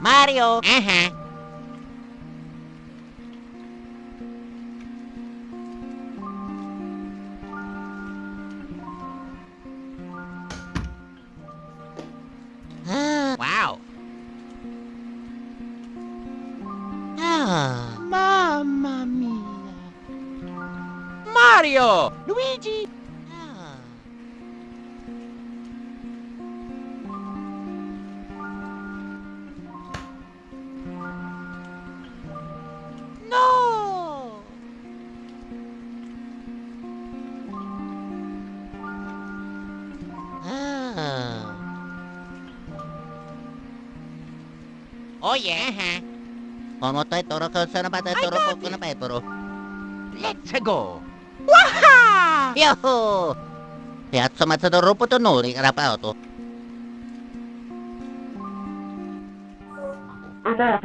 Mario! Aha! Ah, wow! Ah! Mamma mia. Mario! Luigi! Oh iya. yeah, huh? Omotai toro kosana patai toro kokona patai toro. Let's go. Waha! Yahoo! Piazza mazzato roboto nori carapato. Ah,